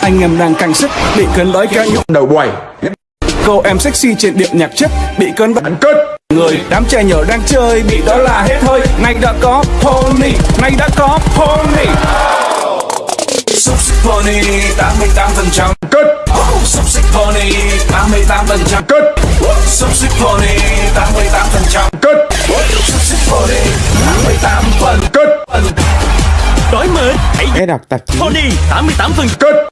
Anh em đang căng sức Bị cơn đói kéo nhục đầu quầy Cô em sexy trên điệu nhạc chất Bị cơn đói Anh người Đám trẻ nhỏ đang chơi Bị đó là hết hơi Nay đã có pony Nay đã có pony. Xúc xích pony 88% Kết Xúc xích pony 88% Kết Xúc xích pony 88% Kết Xúc xích pony 88 phần Kết Đổi mới hãy đọc tạp chí. Pony 88 phần Kết